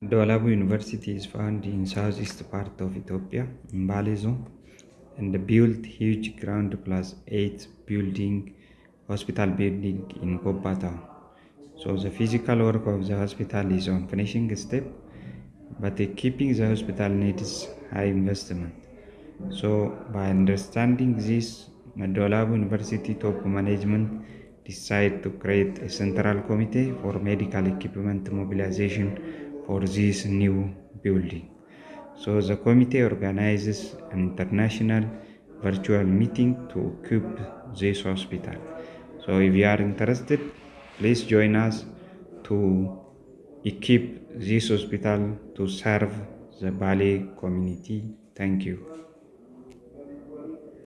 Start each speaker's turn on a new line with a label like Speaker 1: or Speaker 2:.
Speaker 1: Dolabu University is found in southeast part of Ethiopia, in Bale zone, and built huge ground plus eight building, hospital building in Goba town. So the physical work of the hospital is on finishing step, but keeping the hospital needs high investment. So by understanding this, Dolabu University top management decide to create a central committee for medical equipment mobilization for this new building. So the committee organizes an international virtual meeting to equip this hospital. So if you are interested, please join us to equip this hospital to serve the Bale community. Thank you.